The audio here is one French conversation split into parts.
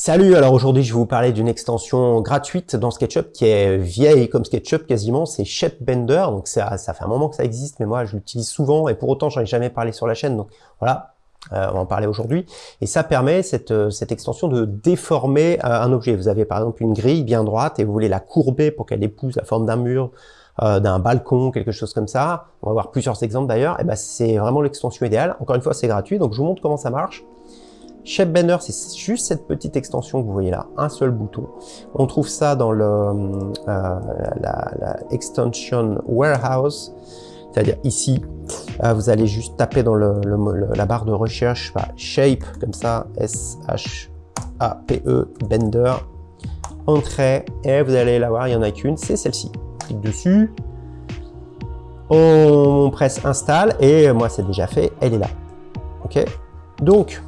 Salut, alors aujourd'hui je vais vous parler d'une extension gratuite dans SketchUp qui est vieille comme SketchUp quasiment, c'est Bender. donc ça, ça fait un moment que ça existe, mais moi je l'utilise souvent et pour autant j'en ai jamais parlé sur la chaîne, donc voilà, euh, on va en parler aujourd'hui. Et ça permet, cette, euh, cette extension, de déformer euh, un objet. Vous avez par exemple une grille bien droite et vous voulez la courber pour qu'elle épouse la forme d'un mur, d'un balcon, quelque chose comme ça. On va voir plusieurs exemples d'ailleurs. Et ben c'est vraiment l'extension idéale. Encore une fois, c'est gratuit, donc je vous montre comment ça marche. Bender, c'est juste cette petite extension que vous voyez là, un seul bouton. On trouve ça dans le, euh, Extension Warehouse, c'est-à-dire ici, euh, vous allez juste taper dans le, la barre de recherche Shape, comme ça, S-H-A-P-E, Bender, Entrée, et vous allez la voir, il n'y en a qu'une, c'est celle-ci. Clique dessus, on presse Install, et moi c'est déjà fait, elle est là. Ok? Donc,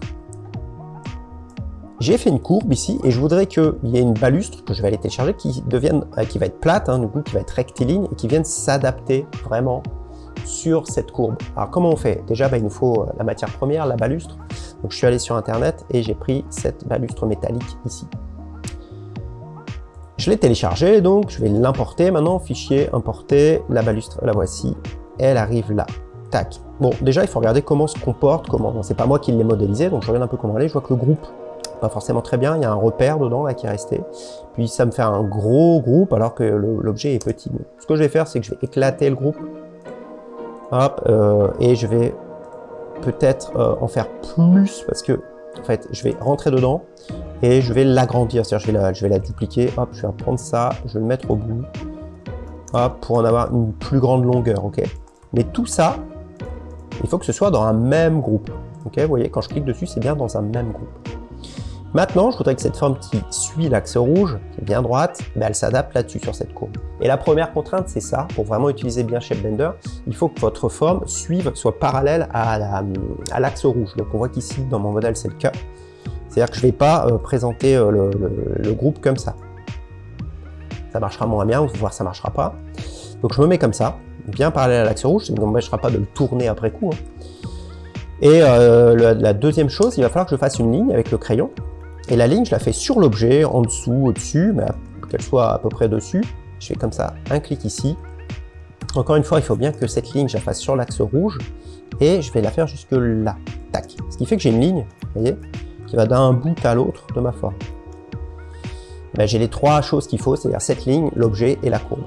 j'ai fait une courbe ici et je voudrais qu'il y ait une balustre que je vais aller télécharger qui devienne, euh, qui va être plate, hein, qui va être rectiligne et qui vienne s'adapter vraiment sur cette courbe. Alors comment on fait? Déjà, bah, il nous faut euh, la matière première, la balustre. Donc je suis allé sur internet et j'ai pris cette balustre métallique ici. Je l'ai téléchargée, donc je vais l'importer maintenant, fichier, importer, la balustre, la voici, elle arrive là. Tac. Bon, déjà, il faut regarder comment se comporte, comment, c'est pas moi qui l'ai modélisé, donc je regarde un peu comment elle est, je vois que le groupe pas forcément très bien, il y a un repère dedans là qui est resté. Puis ça me fait un gros groupe alors que l'objet est petit. Ce que je vais faire, c'est que je vais éclater le groupe. Hop, euh, et je vais peut-être euh, en faire plus parce que en fait, je vais rentrer dedans et je vais l'agrandir. C'est-à-dire, je, vais la, je vais la dupliquer. Hop, je vais prendre ça, je vais le mettre au bout. Hop, pour en avoir une plus grande longueur, ok Mais tout ça, il faut que ce soit dans un même groupe. Ok, vous voyez, quand je clique dessus, c'est bien dans un même groupe. Maintenant, je voudrais que cette forme qui suit l'axe rouge, qui est bien droite, ben, elle s'adapte là-dessus sur cette courbe. Et la première contrainte, c'est ça. Pour vraiment utiliser bien ShapeBender, il faut que votre forme suive, soit parallèle à l'axe rouge. Donc on voit qu'ici, dans mon modèle, c'est le cas. C'est-à-dire que je ne vais pas euh, présenter euh, le, groupe comme ça. Ça marchera moins bien, voir ça ne marchera pas. Donc je me mets comme ça, bien parallèle à l'axe rouge, ça ne m'empêchera pas de le tourner après coup. Hein. Et euh, la deuxième chose, il va falloir que je fasse une ligne avec le crayon et la ligne, je la fais sur l'objet, en dessous, au-dessus, mais qu'elle soit à peu près dessus. Je fais comme ça, un clic ici. Encore une fois, il faut bien que cette ligne, je la fasse sur l'axe rouge. Et je vais la faire jusque là. Tac. Ce qui fait que j'ai une ligne, vous voyez, qui va d'un bout à l'autre de ma forme. Ben, j'ai les trois choses qu'il faut, c'est-à-dire cette ligne, l'objet et la courbe.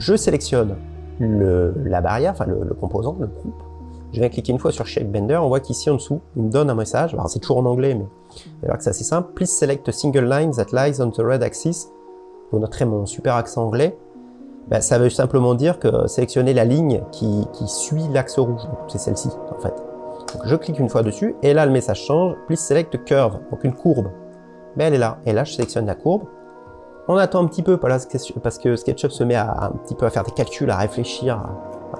Je sélectionne la barrière, enfin le, le composant, le groupe. Je viens cliquer une fois sur Shape Bender, on voit qu'ici en dessous, il me donne un message. Alors c'est toujours en anglais, mais alors que c'est assez simple. Please select a single line that lies on the red axis. Vous noterez mon super accent anglais. Ben, ça veut simplement dire que sélectionner la ligne qui, suit l'axe rouge. C'est celle-ci, en fait. Donc, je clique une fois dessus, et là, le message change. Please select a curve, donc une courbe. Mais ben, elle est là. Et là, je sélectionne la courbe. On attend un petit peu, parce que SketchUp se met à, un petit peu à faire des calculs, à réfléchir,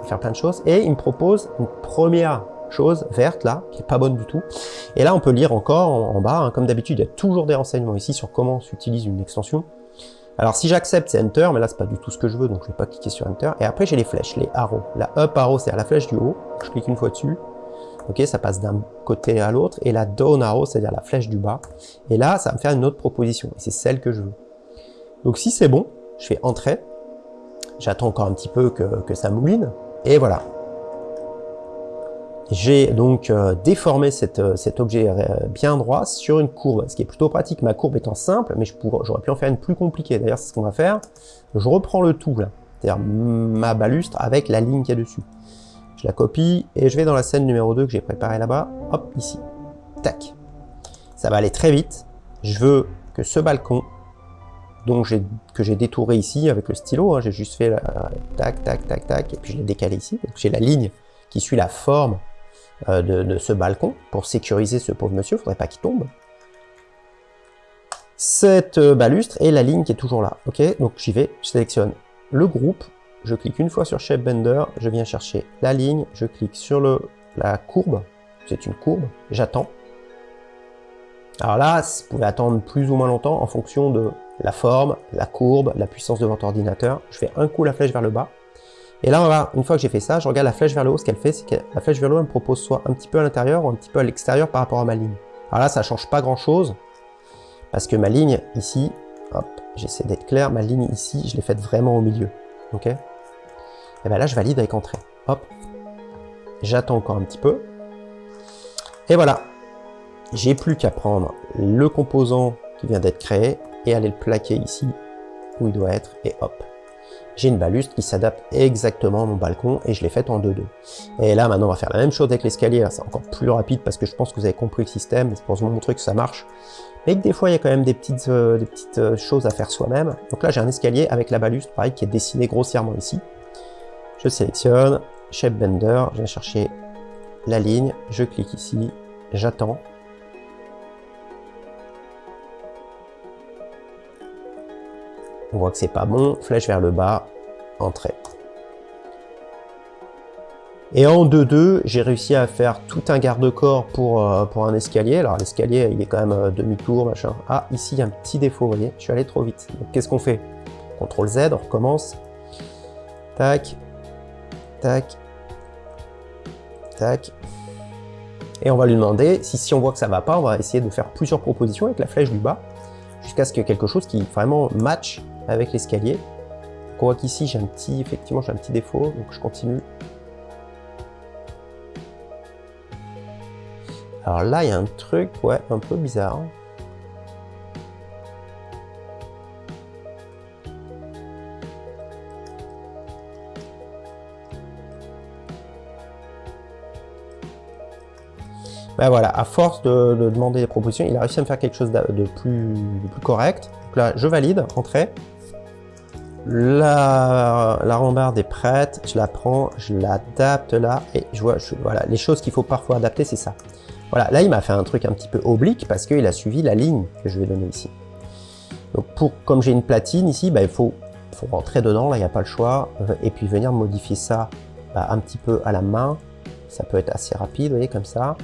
faire plein de choses. Et il me propose une première chose verte là, qui est pas bonne du tout. Et là, on peut lire encore en, bas, hein. comme d'habitude, il y a toujours des renseignements ici sur comment s'utilise une extension. Alors si j'accepte, c'est Enter, mais là, c'est pas du tout ce que je veux, donc je vais pas cliquer sur Enter. Et après, j'ai les flèches, les arrows. La up arrow, c'est à la flèche du haut. Je clique une fois dessus. Ok, ça passe d'un côté à l'autre. Et la down arrow, c'est-à-dire la flèche du bas. Et là, ça va me faire une autre proposition. Et c'est celle que je veux. Donc si c'est bon, je fais Entrer. J'attends encore un petit peu que, ça mouline. Et voilà. J'ai donc euh, déformé euh, cet objet euh, bien droit sur une courbe, ce qui est plutôt pratique, ma courbe étant simple, mais j'aurais pu en faire une plus compliquée. D'ailleurs, c'est ce qu'on va faire. Je reprends le tout, c'est-à-dire ma balustre avec la ligne qui est dessus. Je la copie et je vais dans la scène numéro 2 que j'ai préparée là-bas, hop, ici. Tac. Ça va aller très vite. Je veux que ce balcon donc que j'ai détouré ici avec le stylo, hein, j'ai juste fait tac, tac, tac, tac, et puis je l'ai décalé ici. Donc j'ai la ligne qui suit la forme euh, de, ce balcon pour sécuriser ce pauvre monsieur, faudrait pas qu'il tombe. Cette euh, balustre et la ligne qui est toujours là. Ok, donc j'y vais, je sélectionne le groupe, je clique une fois sur Shape Bender, je viens chercher la ligne, je clique sur le, la courbe, c'est une courbe, j'attends. Alors là, vous pouvez attendre plus ou moins longtemps en fonction de la forme, la courbe, la puissance de votre ordinateur. Je fais un coup la flèche vers le bas. Et là, une fois que j'ai fait ça, je regarde la flèche vers le haut. Ce qu'elle fait, c'est que la flèche vers le haut, elle me propose soit un petit peu à l'intérieur ou un petit peu à l'extérieur par rapport à ma ligne. Alors là, ça change pas grand-chose. Parce que ma ligne ici, hop, j'essaie d'être clair, ma ligne ici, je l'ai faite vraiment au milieu. Ok? Et bien là, je valide avec entrée. Hop. J'attends encore un petit peu. Et voilà. J'ai plus qu'à prendre le composant qui vient d'être créé et aller le plaquer ici où il doit être. Et hop j'ai une balustre qui s'adapte exactement à mon balcon et je l'ai faite en 2-2. Et là, maintenant, on va faire la même chose avec l'escalier. C'est encore plus rapide parce que je pense que vous avez compris le système. C'est pour vous montrer que ça marche. Mais que des fois, il y a quand même des petites, euh, des petites euh, choses à faire soi-même. Donc là, j'ai un escalier avec la balustre, pareil, qui est dessiné grossièrement ici. Je sélectionne, Shape Bender, je viens chercher la ligne, je clique ici, j'attends. On voit que c'est pas bon, flèche vers le bas, entrée. Et en 2-2, j'ai réussi à faire tout un garde-corps pour, euh, pour un escalier. Alors l'escalier, il est quand même euh, demi-tour, machin. Ah, ici, il y a un petit défaut, vous voyez, je suis allé trop vite. Donc qu'est-ce qu'on fait? CTRL Z, on recommence. Tac, tac, tac. Et on va lui demander, si, si on voit que ça va pas, on va essayer de faire plusieurs propositions avec la flèche du bas, jusqu'à ce que quelque chose qui vraiment match avec l'escalier. On voit qu'ici j'ai un petit, effectivement j'ai un petit défaut, donc je continue. Alors là il y a un truc, ouais, un peu bizarre. Ben voilà, à force de, demander des propositions, il a réussi à me faire quelque chose de plus, correct. Donc là, je valide, entrée. La, rambarde est prête, je la prends, je l'adapte là, et je vois, voilà, les choses qu'il faut parfois adapter, c'est ça. Voilà, là il m'a fait un truc un petit peu oblique parce qu'il a suivi la ligne que je vais donner ici. Donc pour, comme j'ai une platine ici, bah, il faut, rentrer dedans, là il n'y a pas le choix, euh, et puis venir modifier ça bah, un petit peu à la main. Ça peut être assez rapide, vous voyez, comme ça.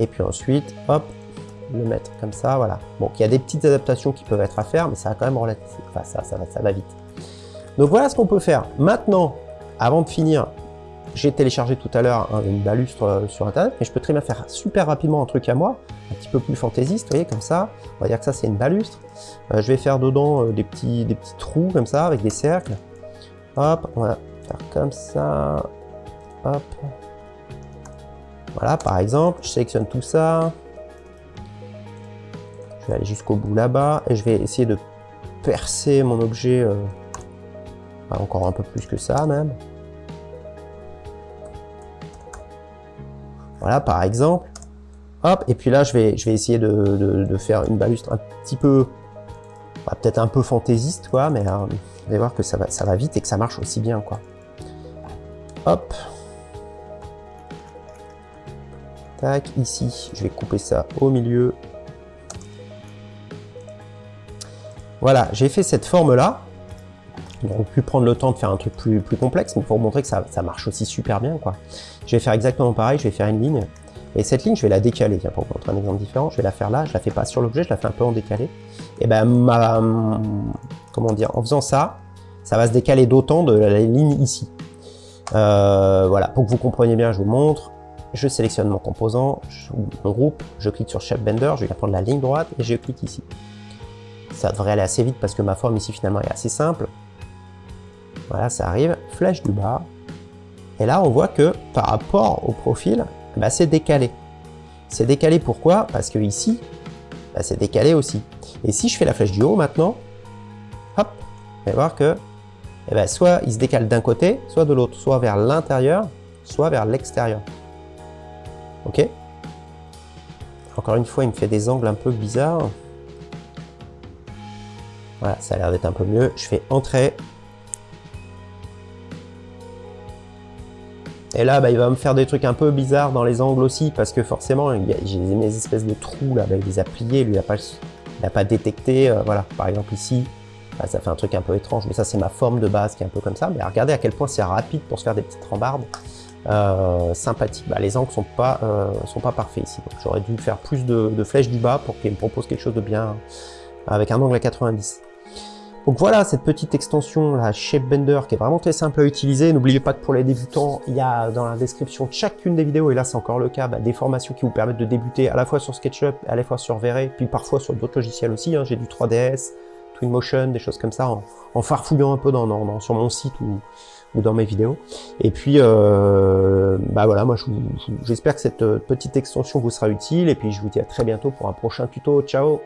Et puis ensuite, hop, le mettre comme ça, voilà. Bon, il y a des petites adaptations qui peuvent être à faire, mais ça va quand même relativement, enfin ça va, ça va vite. Donc voilà ce qu'on peut faire. Maintenant, avant de finir, j'ai téléchargé tout à l'heure une balustre euh, sur internet, mais je peux très bien faire super rapidement un truc à moi, un petit peu plus fantaisiste, vous voyez, comme ça. On va dire que ça c'est une balustre. Euh, je vais faire dedans euh, des, petits, des petits trous comme ça, avec des cercles. Hop, on va faire comme ça. Hop. Voilà, par exemple, je sélectionne tout ça. Je vais aller jusqu'au bout là-bas et je vais essayer de percer mon objet encore un peu plus que ça même. Voilà, par exemple. Hop, et puis là, je vais, je vais essayer de, faire une balustre un petit peu, bah, peut-être un peu fantaisiste, quoi, mais euh, vous allez voir que ça va, ça va vite et que ça marche aussi bien, quoi. Hop. Tac, ici, je vais couper ça au milieu. Voilà, j'ai fait cette forme-là. On aurait pu prendre le temps de faire un truc plus, complexe, mais pour vous montrer que ça, marche aussi super bien. quoi. Je vais faire exactement pareil, je vais faire une ligne. Et cette ligne, je vais la décaler. Pour vous montrer un exemple différent, je vais la faire là, je la fais pas sur l'objet, je la fais un peu en décalé. Et ben, ma, comment dire, en faisant ça, ça va se décaler d'autant de la ligne ici. Euh, voilà, pour que vous compreniez bien, je vous montre. Je sélectionne mon composant, mon groupe, je clique sur Shape Bender, je vais prendre la ligne droite et je clique ici. Ça devrait aller assez vite parce que ma forme ici finalement est assez simple. Voilà, ça arrive, flèche du bas. Et là, on voit que par rapport au profil, bah, c'est décalé. C'est décalé pourquoi? Parce que ici, bah, c'est décalé aussi. Et si je fais la flèche du haut maintenant, hop, vous allez voir que eh ben, soit il se décale d'un côté, soit de l'autre, soit vers l'intérieur, soit vers l'extérieur. Ok? Encore une fois, il me fait des angles un peu bizarres. Voilà, ça a l'air d'être un peu mieux. Je fais Entrée, Et là, bah, il va me faire des trucs un peu bizarres dans les angles aussi, parce que forcément, j'ai mes espèces de trous, là, bah, il les a pliés, lui, il n'a pas, pas détecté, euh, voilà, par exemple ici, bah, ça fait un truc un peu étrange, mais ça, c'est ma forme de base qui est un peu comme ça, mais regardez à quel point c'est rapide pour se faire des petites rambardes euh, sympathiques. Bah, les angles sont pas, euh, sont pas parfaits ici, j'aurais dû faire plus de, flèches du bas pour qu'il me propose quelque chose de bien, avec un angle à 90. Donc voilà cette petite extension, la Shape Bender, qui est vraiment très simple à utiliser. N'oubliez pas que pour les débutants, il y a dans la description de chacune des vidéos, et là c'est encore le cas, bah, des formations qui vous permettent de débuter à la fois sur SketchUp, à la fois sur V-Ray, puis parfois sur d'autres logiciels aussi. Hein. J'ai du 3DS, Twinmotion, des choses comme ça, en, farfouillant un peu dans, sur mon site ou, dans mes vidéos. Et puis, euh, bah voilà, moi j'espère que cette petite extension vous sera utile, et puis je vous dis à très bientôt pour un prochain tuto. Ciao